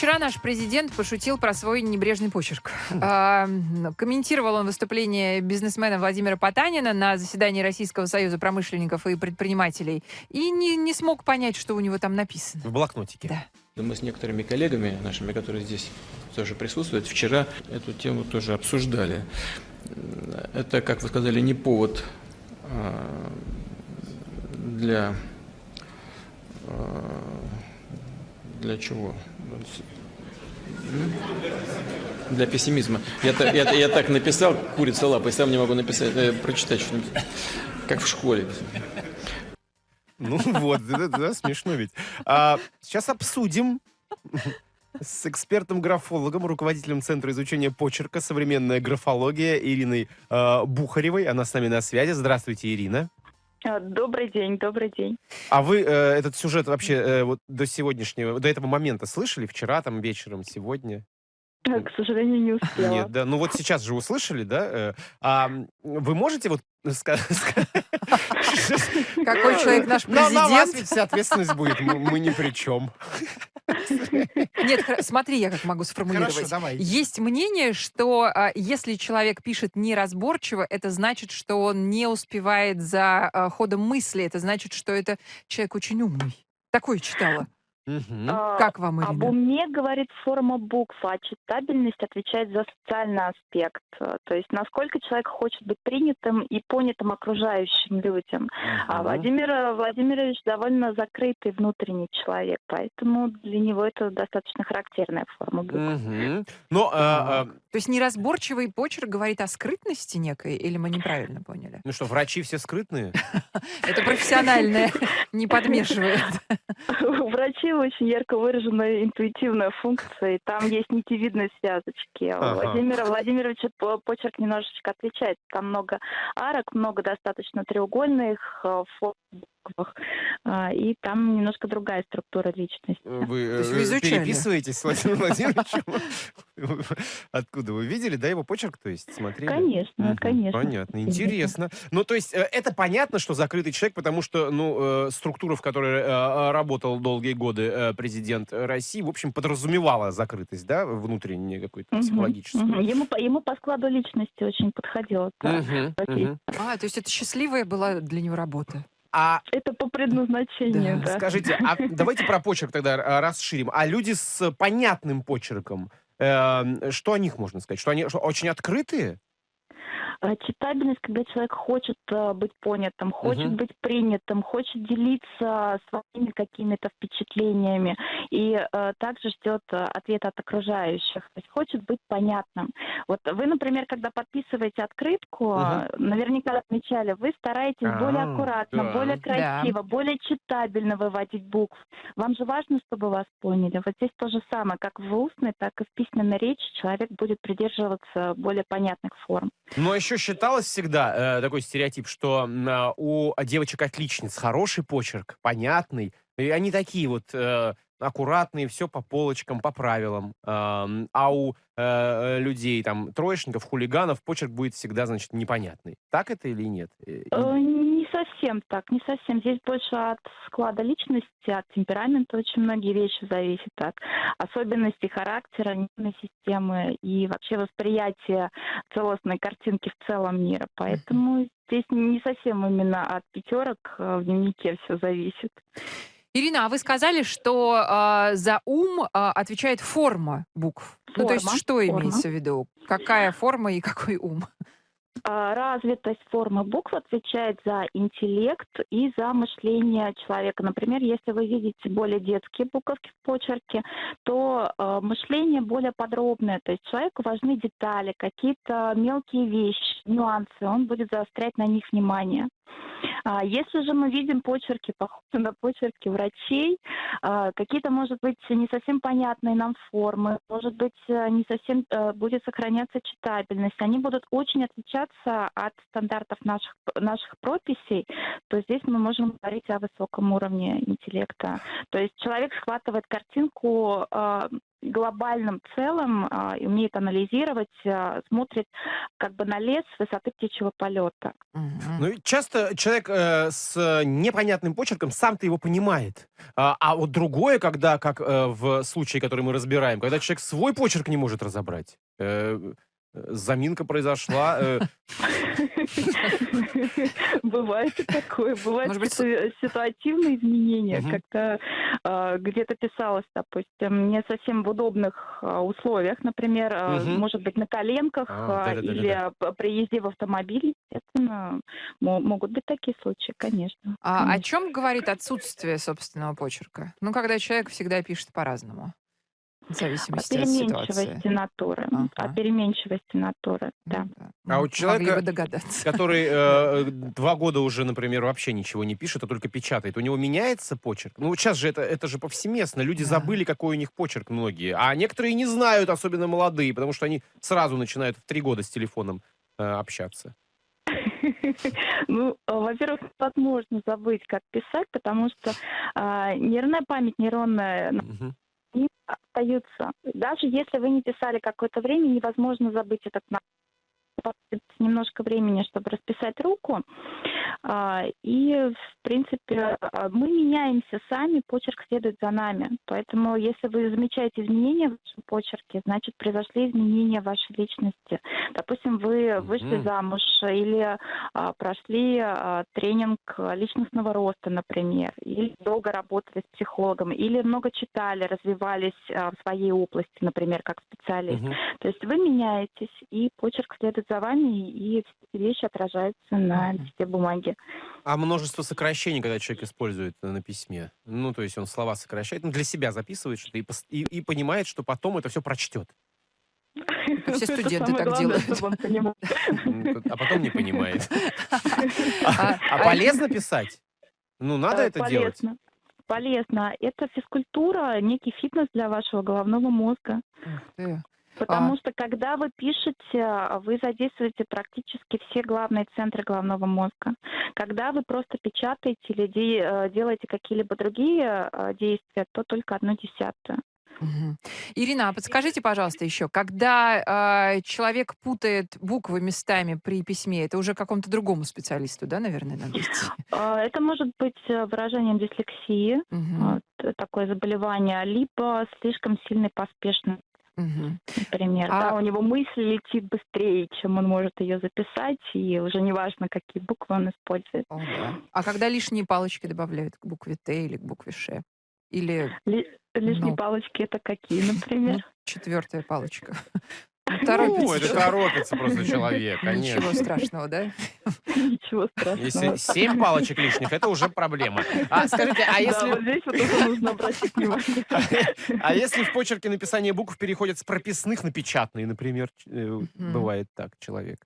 вчера наш президент пошутил про свой небрежный почерк. Комментировал он выступление бизнесмена Владимира Потанина на заседании Российского союза промышленников и предпринимателей и не, не смог понять, что у него там написано. В блокнотике. Да. Мы с некоторыми коллегами нашими, которые здесь тоже присутствуют, вчера эту тему тоже обсуждали. Это, как вы сказали, не повод а, для а, для чего? Для пессимизма. Я, так- я, я так написал, курица лапой, сам не могу написать, э, прочитать что-нибудь. Как в школе. Ну вот, да, да, смешно ведь. А, сейчас обсудим с экспертом-графологом, руководителем Центра изучения почерка «Современная графология» Ириной э, Бухаревой. Она с нами на связи. Здравствуйте, Ирина. А, Добрый день, добрый день. А вы э, этот сюжет вообще э, вот до сегодняшнего, до этого момента слышали? Вчера, там, вечером, сегодня? А, К сожалению, не успела. Нет, да. Ну вот сейчас же услышали, да? Э, а вы можете вот ска- ска- Какой человек наш На, на вас президент? ведь вся ответственность будет, мы, мы ни при чем. Нет, смотри, я как могу сформулировать. Хорошо, давай. Есть мнение, что а, если человек пишет неразборчиво, это значит, что он не успевает за а, ходом мысли. Это значит, что это человек очень умный. Такое читала. Мгм. А, Как вам, Об Ирина? уме говорит форма букв, а читабельность отвечает за социальный аспект. То есть насколько человек хочет быть принятым и понятым окружающим людям. А Мгм. Владимир э, Владимирович довольно закрытый внутренний человек, поэтому для него это достаточно характерная форма букв. Мгм. Но, а, а, То есть неразборчивый почерк говорит о скрытности некой, или мы неправильно поняли? ну что, врачи все скрытные? Это профессиональное, не подмешивает. У врачей очень ярко выраженная интуитивная функция, и там есть нитевидные связочки. Ага. У Владимира Владимировича по- почерк немножечко отличается. Там много арок, много достаточно треугольных э, форм буквах, а, и там немножко другая структура личности. Вы, То есть э, вы изучали? переписываетесь с Владимиром Владимировичем? Откуда вы видели, да, его почерк, то есть смотрели? Конечно, конечно. Понятно, интересно. Ну, то есть э, это понятно, что закрытый человек, потому что, ну, э, структура, в которой работал долгие годы президент России, в общем, подразумевала закрытость, да, внутреннюю какую-то психологическую. Ему, по- ему по складу личности очень подходило. А, то есть это счастливая была для него работа. А Это по предназначению, Да, да. скажите, а давайте про почерк тогда э, расширим. А люди с понятным почерком, э, что о них можно сказать? Что они что, очень открытые? А Читабельность, когда человек хочет э, быть понятым, хочет Мгм. быть принятым, хочет делиться своими какими-то впечатлениями и э, также ждет э, ответа от окружающих, то есть хочет быть понятным. Вот вы, например, когда подписываете открытку, э, наверняка отмечали, вы стараетесь более А, аккуратно, да. более Да. красиво, более читабельно выводить букв. Вам же важно, чтобы вас поняли. Вот здесь то же самое, как в устной, так и в письменной речи человек будет придерживаться более понятных форм. Но еще считалось всегда э, такой стереотип, что а, у девочек-отличниц хороший почерк, понятный, и они такие вот э, аккуратные, все по полочкам, по правилам. Ам, А у э, людей, там, троечников, хулиганов, почерк будет всегда, значит, непонятный. Так это или нет? Э, Э, совсем так, не совсем. Здесь больше от склада личности, от темперамента очень многие вещи зависят, от особенностей характера, нервной системы и вообще восприятия целостной картинки в целом мира. Поэтому здесь не совсем именно от пятерок э, в дневнике все зависит. Ирина, а вы сказали, что а, за ум а, отвечает форма букв. Ну, то есть Форма, что форма. имеется в виду? Какая форма и какой ум? А, Развитость формы букв отвечает за интеллект и за мышление человека. Например, если вы видите более детские буковки в почерке, то э, мышление более подробное. То есть человеку важны детали, какие-то мелкие вещи, нюансы. Он будет заострять на них внимание. А Если же мы видим почерки, похожие на почерки врачей, а, какие-то, может быть, не совсем понятные нам формы, может быть, э, не совсем э, будет сохраняться читабельность, они будут очень отличаться от стандартов наших, наших прописей, то здесь мы можем говорить о высоком уровне интеллекта. То есть человек схватывает картинку э, глобальном целом а, умеет анализировать, а, смотрит как бы на лес с высоты птичьего полета. Ну, и часто человек э, с непонятным почерком сам-то его понимает. А, а вот другое, когда, как э, в случае, который мы разбираем, когда человек свой почерк не может разобрать. Э, заминка произошла. Э. Бывает и такое. Бывают ситуативные изменения, когда э, где-то писалось, допустим, не совсем в удобных э, условиях, например, угу. может быть, на коленках а, или при езде в автомобиле, естественно, могут быть такие случаи, конечно. А конечно. о чем говорит отсутствие собственного почерка? Ну, когда человек всегда пишет по-разному. В зависимости от переменчивости натуры. Ага. О переменчивости натуры, да. А у человека, который э, два года уже, например, вообще ничего не пишет, а только печатает, у него меняется почерк? Ну, сейчас же это, это же повсеместно. Люди да. забыли, какой у них почерк многие. А некоторые не знают, особенно молодые, потому что они сразу начинают в три года с телефоном э, общаться. Ну, во-первых, возможно забыть, как писать, потому что э, нервная память нейронная остаются. Даже если вы не писали какое-то время, невозможно забыть этот навык немножко времени, чтобы расписать руку. А, и, в принципе, а, мы меняемся сами, почерк следует за нами. Поэтому, если вы замечаете изменения в вашем почерке, значит, произошли изменения в вашей личности. Допустим, вы вышли mm-hmm. замуж или а, прошли тренинг личностного роста, например, или долго работали с психологом, или много читали, развивались в своей области, например, как специалист. Mm-hmm. То есть вы меняетесь, и почерк следует за вами, и все вещи отражаются на листе бумаги. А множество сокращений, когда человек использует на письме? Ну, то есть он слова сокращает, ну, для себя записывает что-то и, и, и понимает, что потом это все прочтет. Все студенты так делают. А потом не понимает. А, а полезно писать? Ну, надо это делать. Полезно. Это физкультура, некий фитнес для вашего головного мозга. Потому а... что когда вы пишете, вы задействуете практически все главные центры головного мозга. Когда вы просто печатаете или де- э, делаете какие-либо другие э, действия, то только одно десятое. Угу. Ирина, а подскажите, пожалуйста, еще, когда э, человек путает буквы местами при письме, это уже какому-то другому специалисту, да, наверное, надо идти? Это может быть э, выражением дислексии, угу. такое заболевание, либо слишком сильной поспешности Угу. Например, а... да, у него мысль летит быстрее, чем он может ее записать, и уже неважно, какие буквы он использует. О, да. А когда лишние палочки добавляют к букве Т или к букве Ш? Или... Ли... Лишние ну, например? это какие, например? Ну, четвертая палочка. Торопится. Ну, это торопится просто человек, конечно. Ничего страшного, да? Ничего страшного. Если семь палочек лишних, это уже проблема. А скажите, а если... Да, вот здесь вот нужно обратить внимание. А если в почерке написание букв переходит с прописных на печатные, например, э, бывает так человек?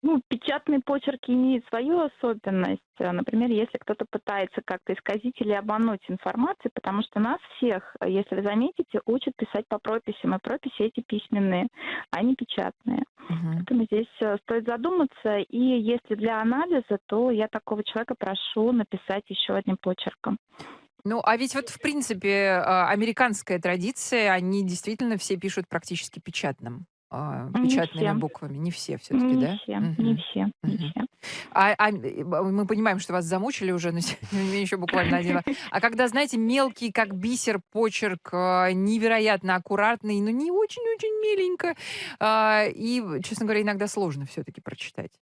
Ну, печатный почерк имеет свою особенность. Например, если кто-то пытается как-то исказить или обмануть информацию, потому что нас всех, если вы заметите, учат писать по прописям, и прописи эти письменные, а не печатные. Uh-huh. Поэтому здесь э, стоит задуматься, и если для анализа, то я такого человека прошу написать еще одним почерком. Ну, а ведь вот, в принципе, а, американская традиция, они действительно все пишут практически печатным а, печатными не буквами. Не все все-таки, не да? Все. Не все, не все. А, а мы понимаем, что вас замучили уже, но еще буквально один. А когда, знаете, мелкий, как бисер, почерк, а, невероятно аккуратный, но не очень-очень миленько, а, и, честно говоря, иногда сложно все-таки прочитать.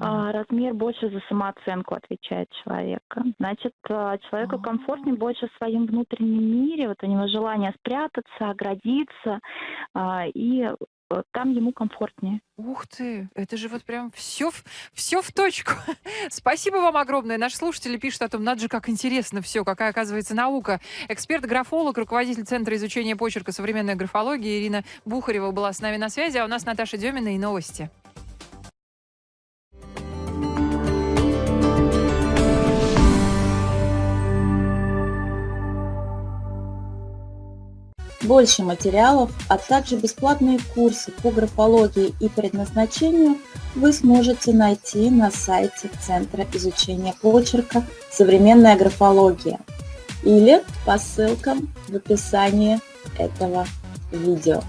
А, размер больше за самооценку отвечает человека. Значит, а, человеку а. комфортнее больше в своем внутреннем мире, вот у него желание спрятаться, оградиться, и э, там ему комфортнее. Ух ты, это же вот прям все, все в точку. Спасибо вам огромное. Наши слушатели пишут о том, надо же, как интересно все, какая оказывается наука. Эксперт-графолог, руководитель Центра изучения почерка современной графологии Ирина Бухарева была с нами на связи, а у нас Наташа Демина и новости. Больше материалов, а также бесплатные курсы по графологии и предназначению вы сможете найти на сайте Центра изучения почерка «Современная графология». или по ссылкам в описании этого видео.